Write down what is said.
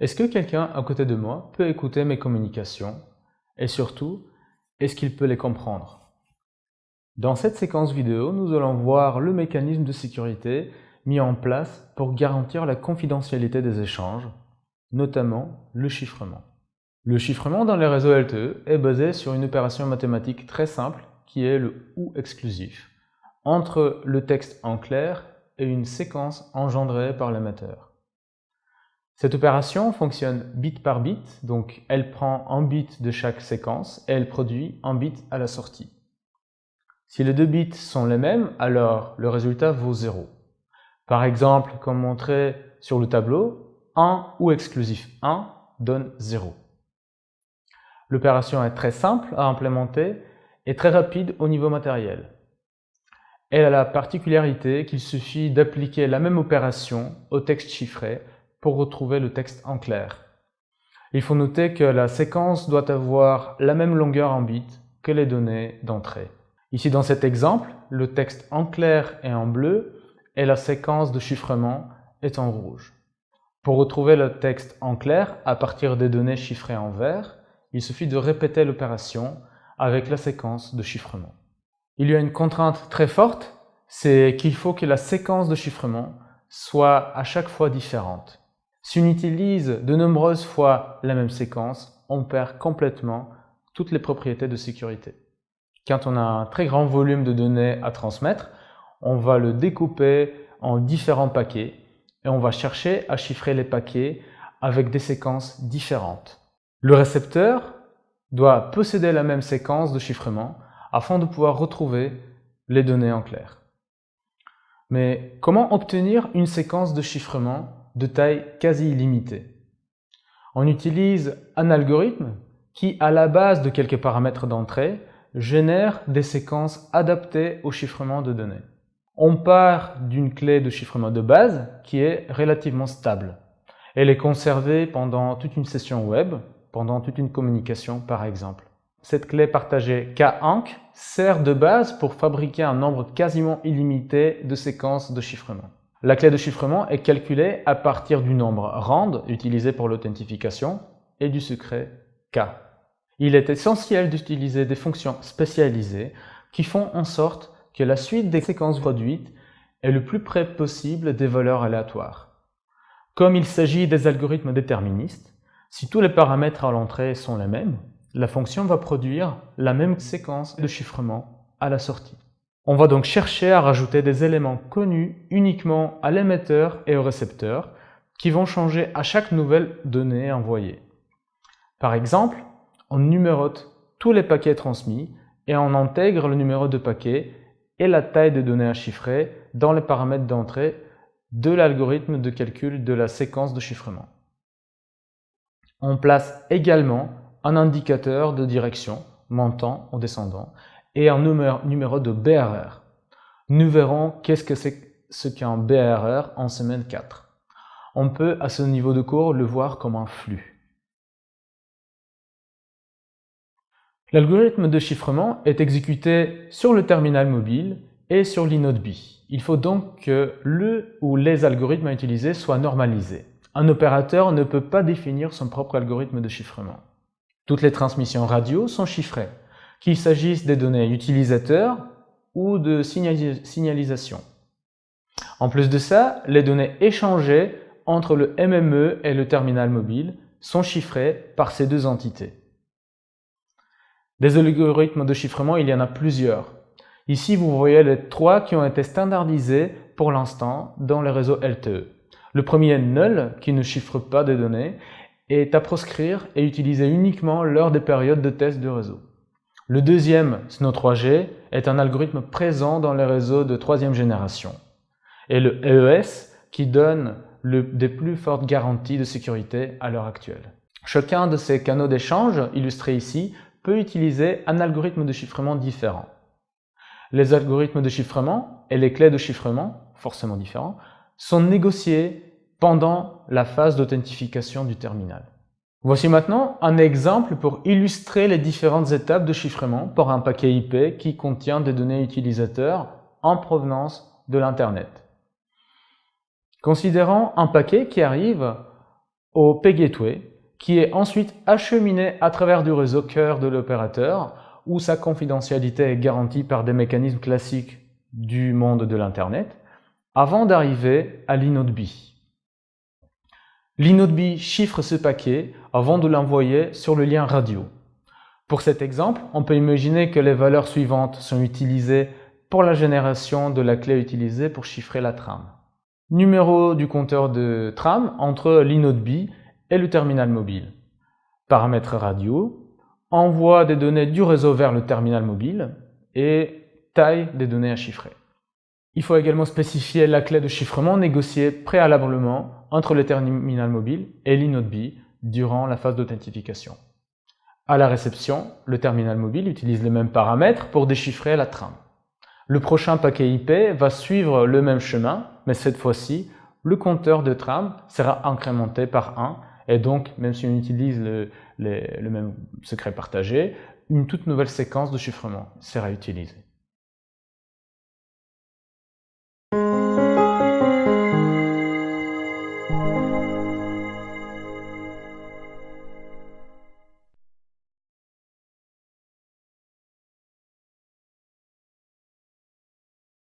Est-ce que quelqu'un à côté de moi peut écouter mes communications? Et surtout, est-ce qu'il peut les comprendre? Dans cette séquence vidéo, nous allons voir le mécanisme de sécurité mis en place pour garantir la confidentialité des échanges, notamment le chiffrement. Le chiffrement dans les réseaux LTE est basé sur une opération mathématique très simple qui est le OU exclusif, entre le texte en clair et une séquence engendrée par l'émetteur. Cette opération fonctionne bit par bit, donc elle prend un bit de chaque séquence et elle produit un bit à la sortie. Si les deux bits sont les mêmes, alors le résultat vaut 0. Par exemple, comme montré sur le tableau, 1 ou exclusif 1 donne 0. L'opération est très simple à implémenter et très rapide au niveau matériel. Elle a la particularité qu'il suffit d'appliquer la même opération au texte chiffré pour retrouver le texte en clair. Il faut noter que la séquence doit avoir la même longueur en bits que les données d'entrée. Ici dans cet exemple, le texte en clair est en bleu et la séquence de chiffrement est en rouge. Pour retrouver le texte en clair à partir des données chiffrées en vert, il suffit de répéter l'opération avec la séquence de chiffrement. Il y a une contrainte très forte, c'est qu'il faut que la séquence de chiffrement soit à chaque fois différente. Si on utilise de nombreuses fois la même séquence, on perd complètement toutes les propriétés de sécurité. Quand on a un très grand volume de données à transmettre, on va le découper en différents paquets et on va chercher à chiffrer les paquets avec des séquences différentes. Le récepteur doit posséder la même séquence de chiffrement afin de pouvoir retrouver les données en clair. Mais comment obtenir une séquence de chiffrement de taille quasi illimitée. On utilise un algorithme qui, à la base de quelques paramètres d'entrée, génère des séquences adaptées au chiffrement de données. On part d'une clé de chiffrement de base qui est relativement stable. Elle est conservée pendant toute une session web, pendant toute une communication par exemple. Cette clé partagée K-Anc sert de base pour fabriquer un nombre quasiment illimité de séquences de chiffrement. La clé de chiffrement est calculée à partir du nombre rand utilisé pour l'authentification et du secret K. Il est essentiel d'utiliser des fonctions spécialisées qui font en sorte que la suite des séquences produites est le plus près possible des valeurs aléatoires. Comme il s'agit des algorithmes déterministes, si tous les paramètres à l'entrée sont les mêmes, la fonction va produire la même séquence de chiffrement à la sortie. On va donc chercher à rajouter des éléments connus uniquement à l'émetteur et au récepteur qui vont changer à chaque nouvelle donnée envoyée. Par exemple, on numérote tous les paquets transmis et on intègre le numéro de paquet et la taille de données à chiffrer dans les paramètres d'entrée de l'algorithme de calcul de la séquence de chiffrement. On place également un indicateur de direction montant ou descendant et un numéro, de BRR. Nous verrons qu'est-ce que c'est ce qu'un BRR en semaine 4. On peut à ce niveau de cours le voir comme un flux. L'algorithme de chiffrement est exécuté sur le terminal mobile et sur l'inode B. Il faut donc que le ou les algorithmes à utiliser soient normalisés. Un opérateur ne peut pas définir son propre algorithme de chiffrement. Toutes les transmissions radio sont chiffrées qu'il s'agisse des données utilisateurs ou de signalisation. En plus de ça, les données échangées entre le MME et le terminal mobile sont chiffrées par ces deux entités. Des algorithmes de chiffrement, il y en a plusieurs. Ici, vous voyez les trois qui ont été standardisés pour l'instant dans le réseau LTE. Le premier null, qui ne chiffre pas des données, est à proscrire et utilisé uniquement lors des périodes de test de réseau. Le deuxième, Snow 3G, est un algorithme présent dans les réseaux de troisième génération. Et le EES qui donne des plus fortes garanties de sécurité à l'heure actuelle. Chacun de ces canaux d'échange, illustrés ici, peut utiliser un algorithme de chiffrement différent. Les algorithmes de chiffrement et les clés de chiffrement, forcément différents, sont négociés pendant la phase d'authentification du terminal. Voici maintenant un exemple pour illustrer les différentes étapes de chiffrement pour un paquet IP qui contient des données utilisateurs en provenance de l'Internet. Considérons un paquet qui arrive au P-Gateway, qui est ensuite acheminé à travers du réseau cœur de l'opérateur, où sa confidentialité est garantie par des mécanismes classiques du monde de l'Internet, avant d'arriver à l'inode B. L'inode B chiffre ce paquet avant de l'envoyer sur le lien radio. Pour cet exemple, on peut imaginer que les valeurs suivantes sont utilisées pour la génération de la clé utilisée pour chiffrer la trame. Numéro du compteur de trame entre l'inode B et le terminal mobile. Paramètres radio, envoi des données du réseau vers le terminal mobile et taille des données à chiffrer. Il faut également spécifier la clé de chiffrement négociée préalablement entre le terminal mobile et l'inode B durant la phase d'authentification. À la réception, le terminal mobile utilise les mêmes paramètres pour déchiffrer la trame. Le prochain paquet IP va suivre le même chemin, mais cette fois-ci, le compteur de trame sera incrémenté par 1 et donc, même si on utilise le, le même secret partagé, une toute nouvelle séquence de chiffrement sera utilisée.